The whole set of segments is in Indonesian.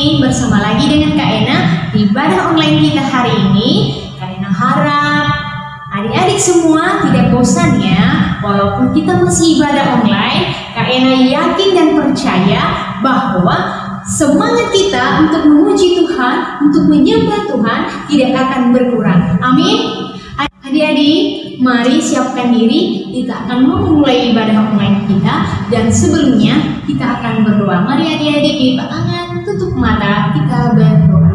bersama lagi dengan Kak Ena di ibadah online kita hari ini. Kak Ena harap adik-adik semua tidak bosan ya, walaupun kita masih ibadah online, Kak Ena yakin dan percaya bahwa semangat kita untuk memuji Tuhan, untuk menyembah Tuhan tidak akan berkurang. Amin. Adik-adik, mari siapkan diri, kita akan memulai ibadah online kita dan sebelumnya kita akan berdoa. Mari adik-adik lipat tangan, tutup mata, kita berdoa.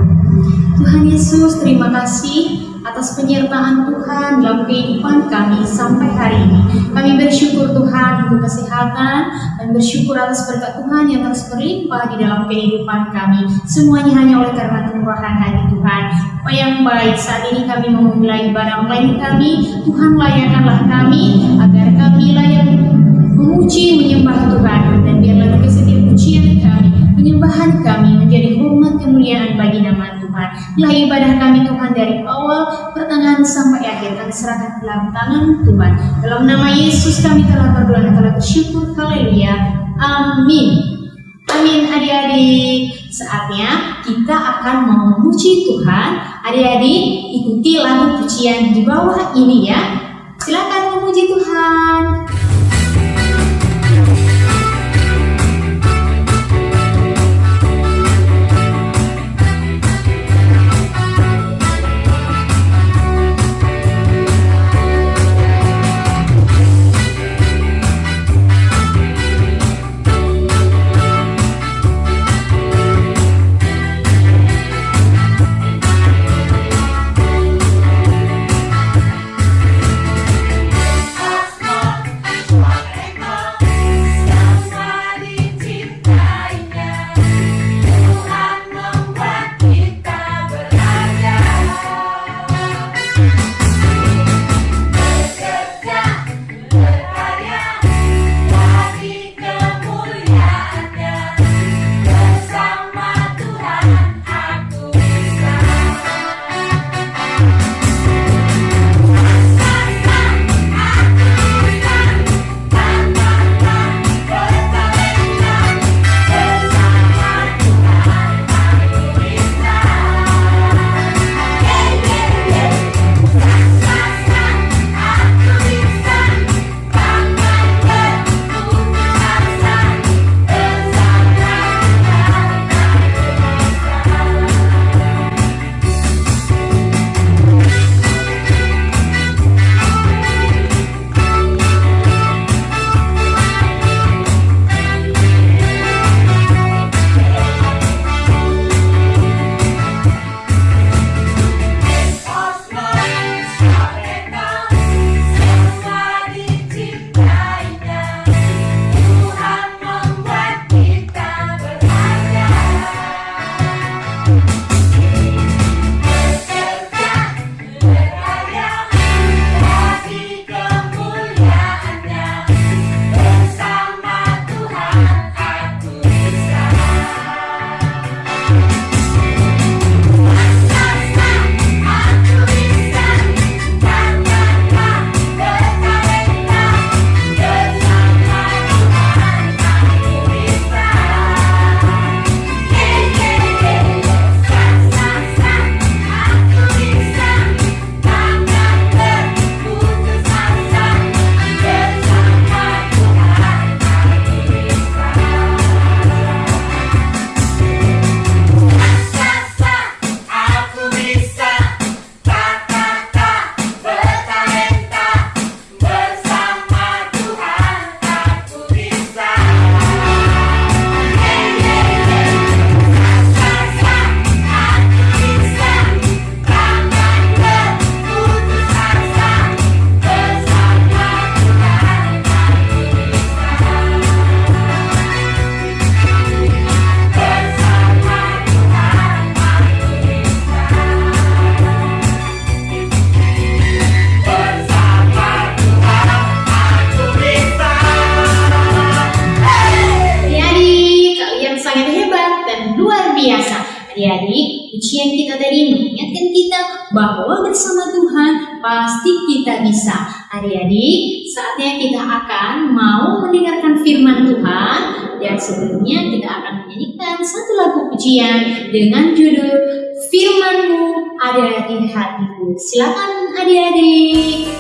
Tuhan Yesus, terima kasih atas penyertaan Tuhan dalam kehidupan kami sampai hari ini. Kami bersyukur Tuhan untuk kesehatan dan bersyukur atas berkat Tuhan yang terus berlimpah di dalam kehidupan kami. Semuanya hanya oleh karena kemurahan hati Tuhan. Apa yang baik saat ini kami memulai ibadah online kami, Tuhan layakkanlah kami agar kami layak memuji menyembah Tuhan dan biarlah setiap pujian kami, penyembahan kami menjadi hormat kemuliaan bagi nama Tuhan. Lah ibadah kami Tuhan dari awal pertengahan sampai akhir kami serahkan dalam tangan Tuhan. Dalam nama Yesus kami telah berdoa dan telah bersyukur. Haleluya. Amin. Amin adik-adik. Saatnya kita akan memuji Tuhan. Adik-adik ikuti lagu pujian di bawah ini ya. Silakan memuji Tuhan. Pasti kita bisa. Adik-adik, saatnya kita akan mau mendengarkan firman Tuhan Dan sebelumnya kita akan menyanyikan satu lagu pujian dengan judul Firmanmu ada di hatiku. Silakan adik-adik.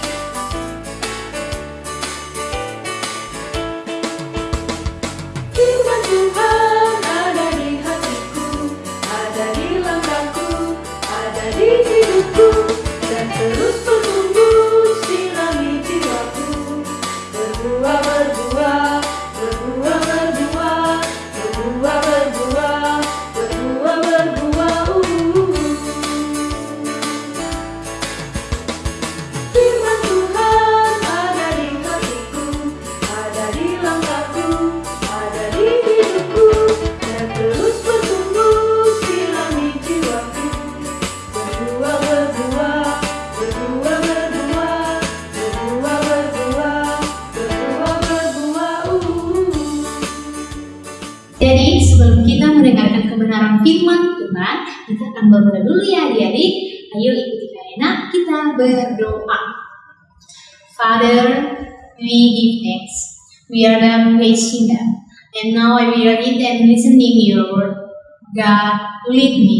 Firman Tuhan, kita akan berdoa dulu ya adik-adik. Ayo ikuti Kaina, kita berdoa. Father, we give thanks. We are the God. And now I will read and listening your word. God, lead me.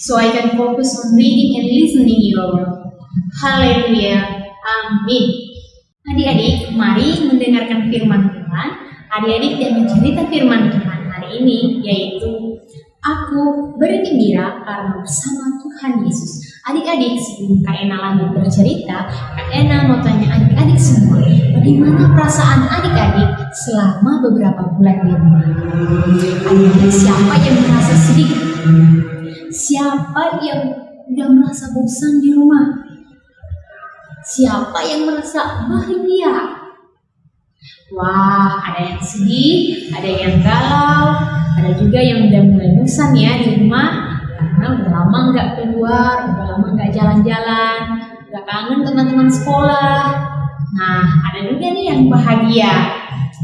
So I can focus on reading and listening your word. Haleluya. Amin. Adik-adik, mari mendengarkan firman Tuhan. Adik-adik dan mencerita firman Tuhan hari ini yaitu Aku bergembira karena bersama Tuhan Yesus. Adik-adik, sebelum Kak Ena lagi bercerita, Kak Ena mau tanya adik-adik semua, bagaimana perasaan adik-adik selama beberapa bulan di rumah? Adik-adik, siapa yang merasa sedih? Siapa yang udah merasa bosan di rumah? Siapa yang merasa bahagia? Wah, ada yang sedih, ada yang galau, ada juga yang udah mulai bosan ya di rumah karena udah lama nggak keluar, udah lama nggak jalan-jalan, nggak kangen teman-teman sekolah. Nah, ada juga nih yang bahagia.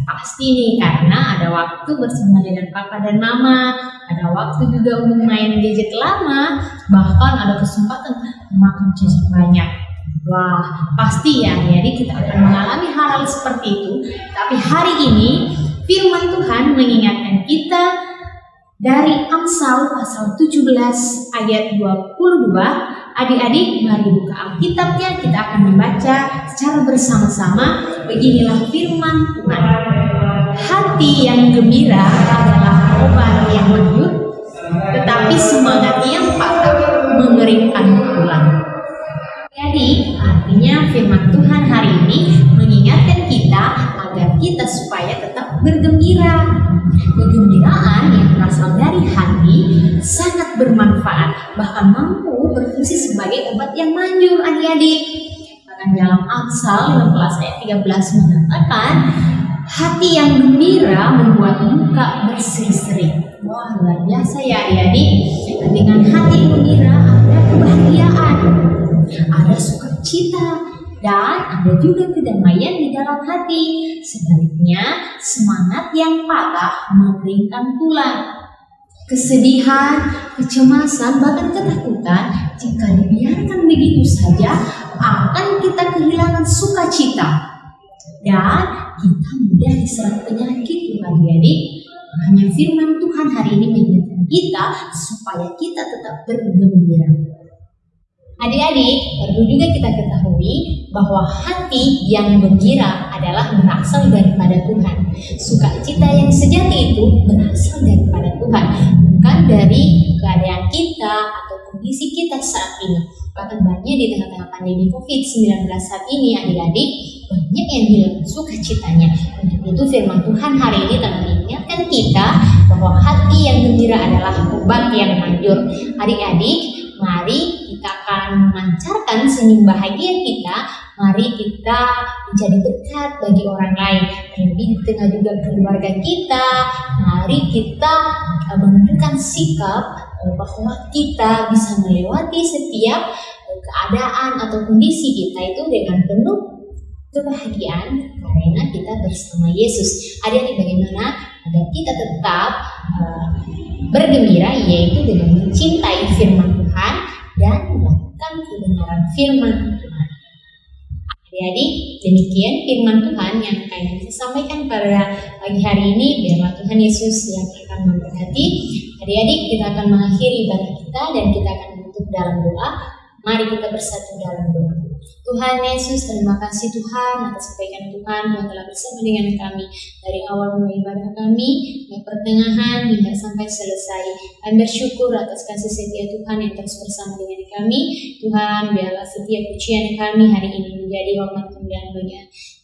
Pasti nih karena ada waktu bersama dengan papa dan mama, ada waktu juga untuk main gadget lama, bahkan ada kesempatan makan jajan banyak. Wah, pasti ya, jadi kita akan mengalami hal-hal seperti itu. Tapi hari ini firman Tuhan mengingatkan kita dari Amsal pasal 17 ayat 22. Adik-adik, mari buka Alkitabnya, kita akan membaca secara bersama-sama. Beginilah firman Tuhan. Hati yang gembira adalah obat yang lanjut, tetapi semangat yang patah mengeringkan tulang. Jadi, artinya firman Tuhan hari ini mengingatkan kita agar kita supaya tetap bergembira. Kegembiraan yang berasal dari hati sangat bermanfaat, bahkan mampu berfungsi sebagai obat yang manjur adik-adik. Bahkan dalam Amsal 16 ayat 13 mengatakan, hati yang gembira membuat muka berseri-seri. Wah, luar biasa ya adik-adik. Dengan hati gembira ada kebahagiaan ada sukacita, dan ada juga kedamaian di dalam hati. Sebaliknya, semangat yang patah mengeringkan tulang. Kesedihan, kecemasan, bahkan ketakutan jika dibiarkan begitu saja akan kita kehilangan sukacita dan kita mudah diserang penyakit adik-adik. Hanya firman Tuhan hari ini mengingatkan kita supaya kita tetap bergembira. Adik-adik, perlu juga kita ketahui bahwa hati yang gembira adalah berasal daripada Tuhan. Sukacita yang sejati itu berasal daripada Tuhan, bukan dari keadaan kita atau kondisi kita saat ini. Bahkan banyak di tengah-tengah pandemi COVID-19 saat ini, adik-adik, banyak yang hilang sukacitanya. Untuk itu firman Tuhan hari ini telah mengingatkan kita bahwa hati yang gembira adalah obat yang manjur. Adik-adik, Mari kita akan memancarkan senyum bahagia kita. Mari kita menjadi berkat bagi orang lain. Terlebih di tengah juga keluarga kita. Mari kita eh, menunjukkan sikap eh, bahwa kita bisa melewati setiap eh, keadaan atau kondisi kita itu dengan penuh kebahagiaan karena kita bersama Yesus. Ada bagaimana agar kita tetap uh, bergembira yaitu dengan mencintai firman Tuhan dan melakukan kebenaran firman Tuhan. Adik-adik, demikian firman Tuhan yang akan bisa sampaikan pada pagi hari ini. Biarlah Tuhan Yesus yang akan memberkati. Adik-adik, kita akan mengakhiri ibadah kita dan kita akan menutup dalam doa. Mari kita bersatu dalam doa. Tuhan Yesus, terima kasih Tuhan atas kebaikan Tuhan yang telah bersama dengan kami dari awal mulai ibadah kami, dari pertengahan hingga sampai selesai. Kami bersyukur atas kasih setia Tuhan yang terus bersama dengan kami. Tuhan, biarlah setiap pujian kami hari ini menjadi hormat kemuliaan bagi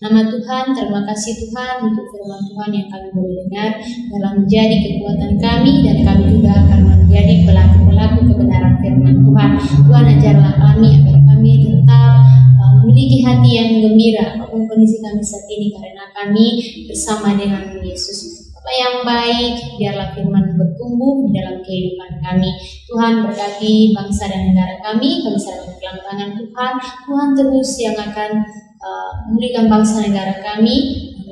Nama Tuhan, terima kasih Tuhan untuk firman Tuhan yang kami boleh dengar dalam menjadi kekuatan kami dan kami juga akan menjadi pelaku-pelaku kebenaran firman Tuhan. Tuhan ajarlah kami agar kami tetap memiliki hati yang gembira apa pun kondisi kami saat ini karena kami bersama dengan Yesus. Apa yang baik, biarlah firman bertumbuh di dalam kehidupan kami. Tuhan berkati bangsa dan negara kami, kami serahkan dalam Tuhan. Tuhan terus yang akan uh, memulihkan bangsa negara kami,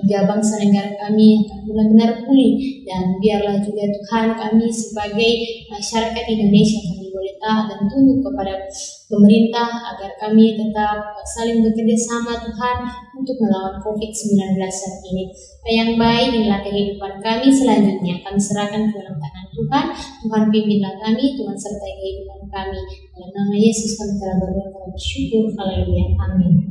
hingga bangsa negara kami akan benar-benar pulih. Dan biarlah juga Tuhan kami sebagai masyarakat Indonesia kami taat dan tunduk kepada pemerintah agar kami tetap saling bekerja sama Tuhan untuk melawan COVID-19 saat ini. Yang baik inilah kehidupan kami selanjutnya. Kami serahkan ke dalam tangan Tuhan. Tuhan pimpinlah kami, Tuhan sertai kehidupan kami. Dalam nama Yesus kami telah berdoa bersyukur. Haleluya. Amin.